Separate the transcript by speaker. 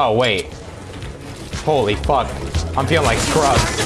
Speaker 1: Oh, wait. Holy fuck. I'm feeling like Scrubs.